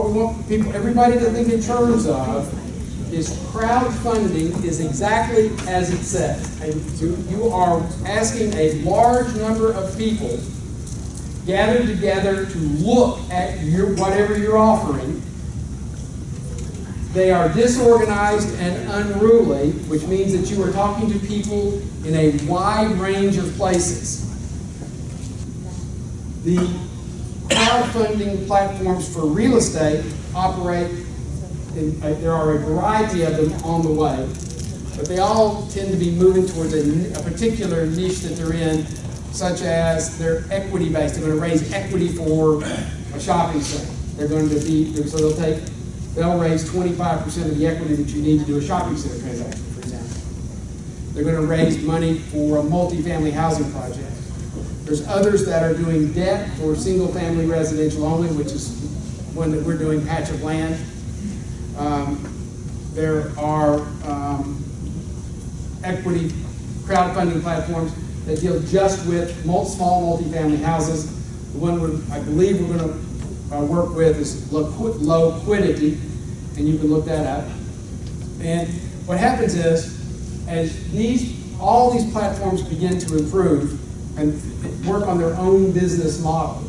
what, we want people, everybody to think in terms of is crowdfunding is exactly as it says. You are asking a large number of people gathered together to look at your, whatever you're offering. They are disorganized and unruly, which means that you are talking to people in a wide range of places. The crowdfunding platforms for real estate operate, in, uh, there are a variety of them on the way, but they all tend to be moving towards a, a particular niche that they're in, such as they're equity based. They're going to raise equity for a shopping center. They're going to be, so they'll take, they'll raise 25% of the equity that you need to do a shopping center transaction, for example. They're going to raise money for a multifamily housing project. There's others that are doing debt for single-family residential only, which is one that we're doing, patch of land. Um, There are um, equity crowdfunding platforms that deal just with small multifamily houses. The one I believe we're gonna uh, work with is Loqui- Loquidity, and you can look that up. And what happens is, as these, all these platforms begin to improve and work on their own business model,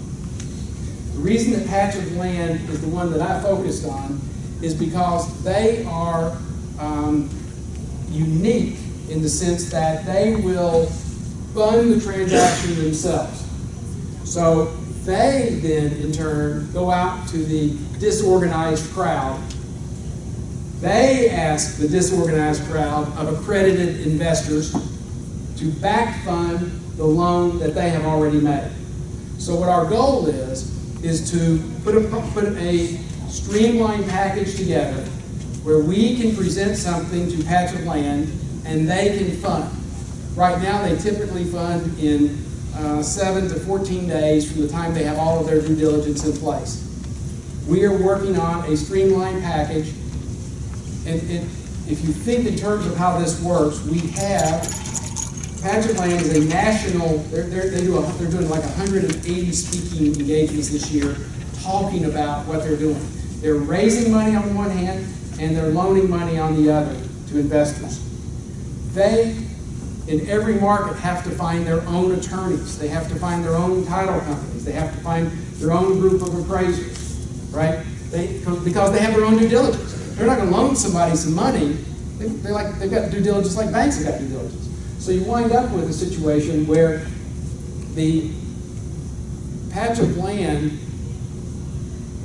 the reason that Patch of Land is the one that I focused on is because they are um, unique in the sense that they will fund the transaction themselves. So they then, in turn, go out to the disorganized crowd. They ask the disorganized crowd of accredited investors to back fund the loan that they have already made. So what our goal is, is to put a, put a streamlined package together where we can present something to Patch of Land and they can fund. Right now, they typically fund in uh, seven to 14 days from the time they have all of their due diligence in place. We are working on a streamlined package. And, and if you think in terms of how this works, we have Of Land is a national, they're, they're, they do a, they're doing like 180 speaking engagements this year, talking about what they're doing. They're raising money on one hand, and they're loaning money on the other to investors. They, in every market, have to find their own attorneys. They have to find their own title companies. They have to find their own group of appraisers, right? They, because they have their own due diligence. They're not going to loan somebody some money. They, they're like, they've got due diligence like banks have got due diligence. So you wind up with a situation where the patch of land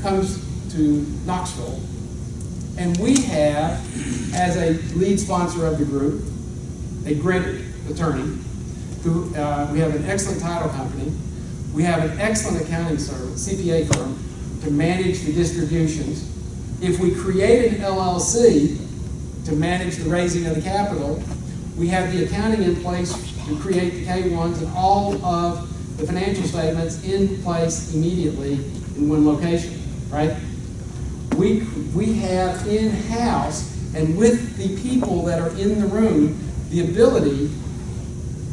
comes to Knoxville, and we have, as a lead sponsor of the group, a great attorney, who, uh, we have an excellent title company, we have an excellent accounting service, CPA firm, to manage the distributions. If we create an LLC to manage the raising of the capital, we have the accounting in place to create the K-1s and all of the financial statements in place immediately in one location, right? We, we have in-house and with the people that are in the room, the ability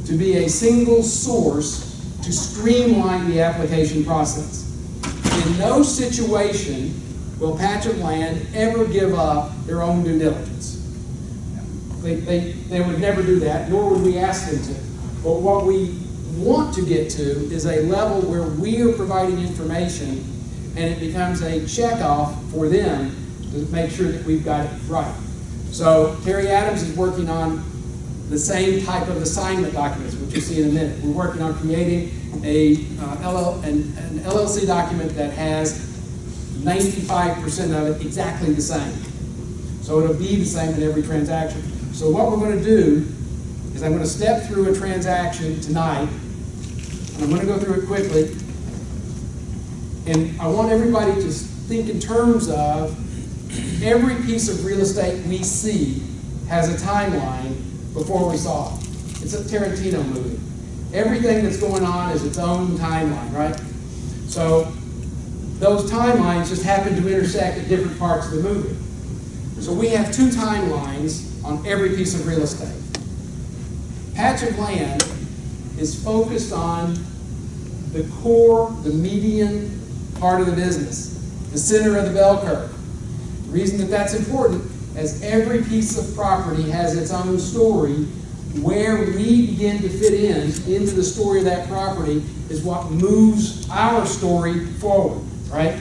to be a single source to streamline the application process. In no situation will Patch of Land ever give up their own due diligence. They, they, they would never do that, nor would we ask them to. But what we want to get to is a level where we are providing information and it becomes a checkoff for them to make sure that we've got it right. So Terry Adams is working on the same type of assignment documents, which you'll see in a minute. We're working on creating a uh, LL, an, an LLC document that has 95% of it exactly the same. So it'll be the same in every transaction. So what we're going to do is I'm going to step through a transaction tonight, and I'm going to go through it quickly. And I want everybody to think in terms of every piece of real estate we see has a timeline before we saw it. It's a Tarantino movie. Everything that's going on is its own timeline, right? So those timelines just happen to intersect at different parts of the movie. So we have two timelines on every piece of real estate. Patch of land is focused on the core, the median part of the business, the center of the bell curve. The reason that that's important is every piece of property has its own story. Where we begin to fit in into the story of that property is what moves our story forward, right?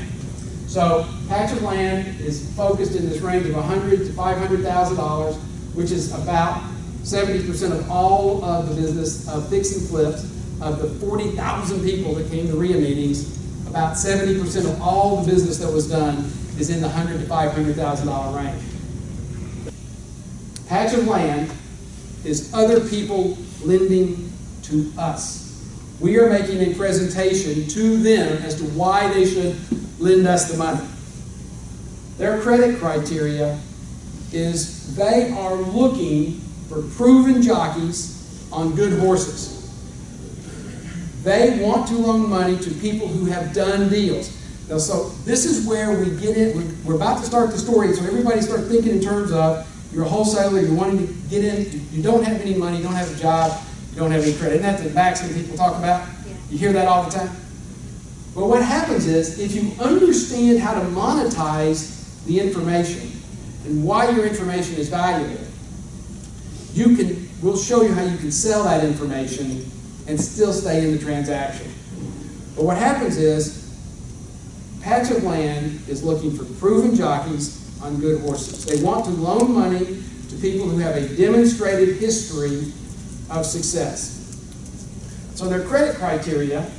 So patch of land is focused in this range of 100 to 500,000 dollars, which is about 70% of all of the business of fix and flips. Of the 40,000 people that came to RIA meetings, about 70% of all the business that was done is in the 100 to 500,000 dollar range. Patch of land is other people lending to us. We are making a presentation to them as to why they should lend us the money. Their credit criteria is they are looking for proven jockeys on good horses. They want to loan money to people who have done deals. Now, so this is where we get in. We're, about to start the story, so everybody start thinking in terms of you're a wholesaler, you're wanting to get in, you don't have any money, you don't have a job, you don't have any credit. Isn't that the maxim people talk about? You hear that all the time? But what happens is, if you understand how to monetize the information and why your information is valuable, you can, we'll show you how you can sell that information and still stay in the transaction. But what happens is, Patch of Land is looking for proven jockeys on good horses. They want to loan money to people who have a demonstrated history of success. So their credit criteria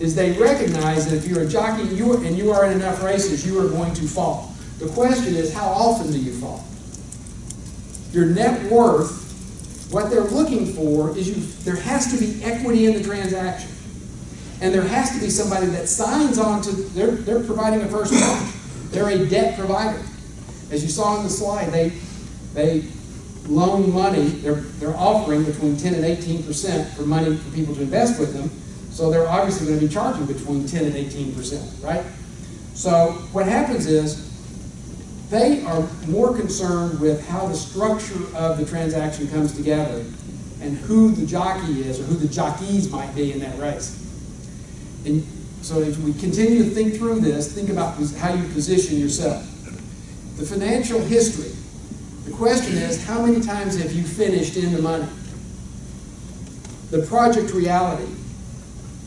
is they recognize that if you're a jockey you and you are in enough races, you are going to fall. The question is, how often do you fall? Your net worth, what they're looking for is you, there has to be equity in the transaction. And there has to be somebody that signs on to, they're, they're providing a first mortgage. They're a debt provider. As you saw in the slide, they, they loan money, they're, they're offering between 10 and 18% for money for people to invest with them. So they're obviously going to be charging between 10 and 18%, right? So what happens is they are more concerned with how the structure of the transaction comes together and who the jockey is or who the jockeys might be in that race. And so if we continue to think through this, think about how you position yourself. The financial history. The question is, how many times have you finished in the money? The project reality.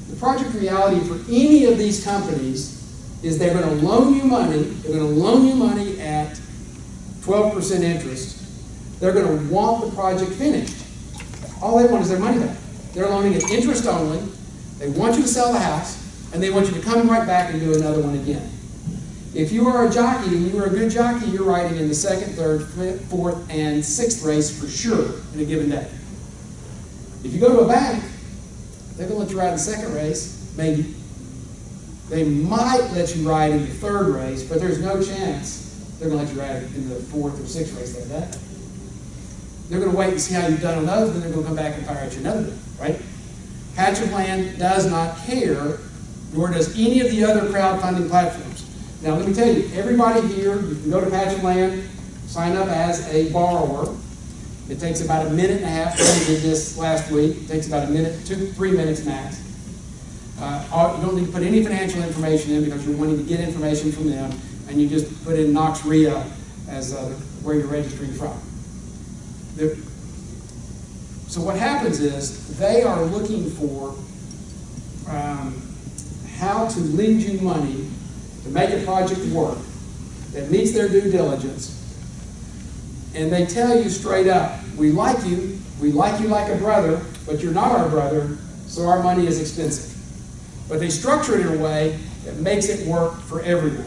The project reality for any of these companies is they're going to loan you money, they're going to loan you money at 12% interest. They're going to want the project finished. All they want is their money back. They're loaning it interest only. They want you to sell the house, and they want you to come right back and do another one again. If you are a jockey and you are a good jockey, you're riding in the second, third, fourth, and sixth race for sure in a given day. If you go to a bank, they're going to let you ride the second race, maybe. They might let you ride in the third race, but there's no chance they're going to let you ride in the fourth or sixth race like that. They're going to wait and see how you've done on those, then they're going to come back and fire at you another day, right? Patch of Land does not care, nor does any of the other crowdfunding platforms. Now, let me tell you, everybody here, you can go to Patch of Land, sign up as a borrower. It takes about a minute and a half. We did this last week. It takes about a minute, two, three minutes max. Uh, you don't need to put any financial information in because you're wanting to get information from them, and you just put in Knox RIA as uh, where you're registering from. The, so what happens is they are looking for um, how to lend you money to make a project work that meets their due diligence, and they tell you straight up, we like you, we like you like a brother, but you're not our brother, so our money is expensive. But they structure it in a way that makes it work for everyone.